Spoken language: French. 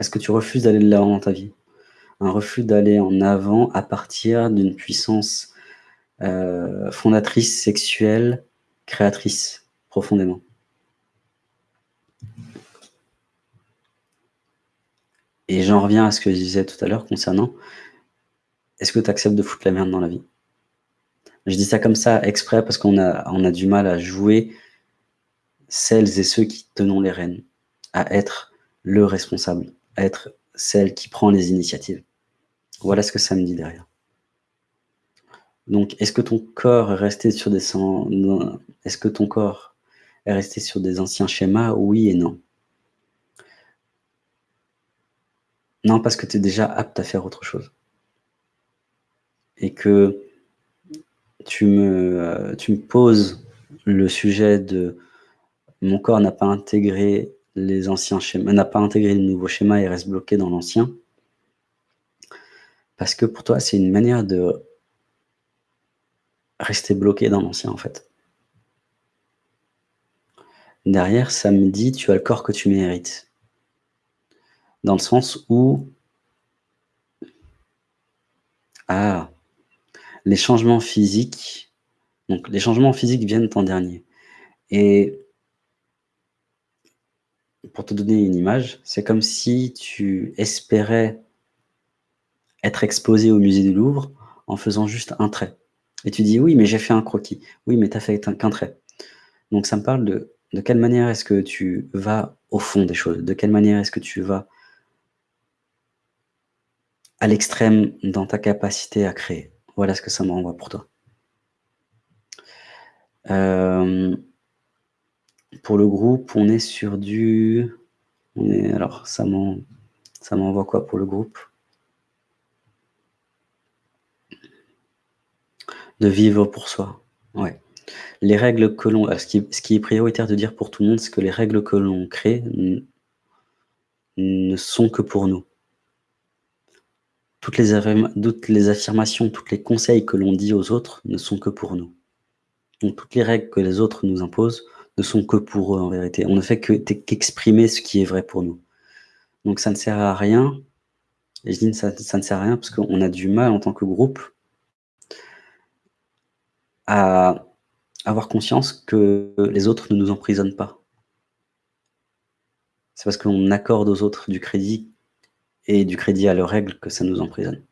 Est-ce que tu refuses d'aller de l'avant dans ta vie? Un refus d'aller en avant à partir d'une puissance, heu, fondatrice, sexuelle, créatrice, profondément. Et j'en reviens à ce que je disais tout à l'heure concernant est-ce que tu acceptes de foutre la merde dans la vie? Je dis ça comme ça exprès parce qu'on a a du mal à jouer celles et ceux qui tenons les rênes, à être le responsable, être celle qui prend les initiatives. Voilà ce que ça me dit derrière. Donc, est-ce que ton corps est resté sur des est-ce que ton corps est resté sur des anciens schémas? Oui et non? Non, parce que tu es déjà apte à faire autre chose. Et que tu me, heu, tu me poses le sujet de mon corps n'a pas intégré les anciens schémas n'a pas intégré le nouveau schéma et reste bloqué dans l'ancien. Parce que pour toi, c'est une manière de rester bloqué dans l'ancien, en fait. Derrière, ça me dit: «Tu as le corps que tu mérites». Dans le sens où ah! Les changements physiques donc les changements physiques viennent en dernier et pour te donner une image, c'est comme si tu espérais être exposé au musée du Louvre en faisant juste un trait et tu dis: «Oui, mais j'ai fait un croquis». Oui, mais tu as fait qu'un trait. Donc ça me parle de de quelle manière est-ce que tu vas au fond des choses? De quelle manière est-ce que tu vas à l'extrême dans ta capacité à créer? Voilà ce que ça me renvoie pour toi. Hem, pour le groupe, on est sur du on est alors ça m'en ça m'envoie quoi pour le groupe? De vivre pour soi, ouais. Les règles que l'on ce qui ce qui est prioritaire de dire pour tout le monde, c'est que les règles que l'on crée ne sont que pour nous. Toutes les toutes les affirmations, toutes les conseils que l'on dit aux autres ne sont que pour nous. Donc toutes les règles que les autres nous imposent ne sont que pour eux en vérité. On ne fait que qu'exprimer ce qui est vrai pour nous. Donc ça ne sert à rien et je dis ça ça ne sert à rien parce qu'on a du mal en tant que groupe à avoir conscience que les autres ne nous emprisonnent pas. C'est parce qu'on accorde aux autres du crédit et du crédit à leurs règles que ça nous emprisonne.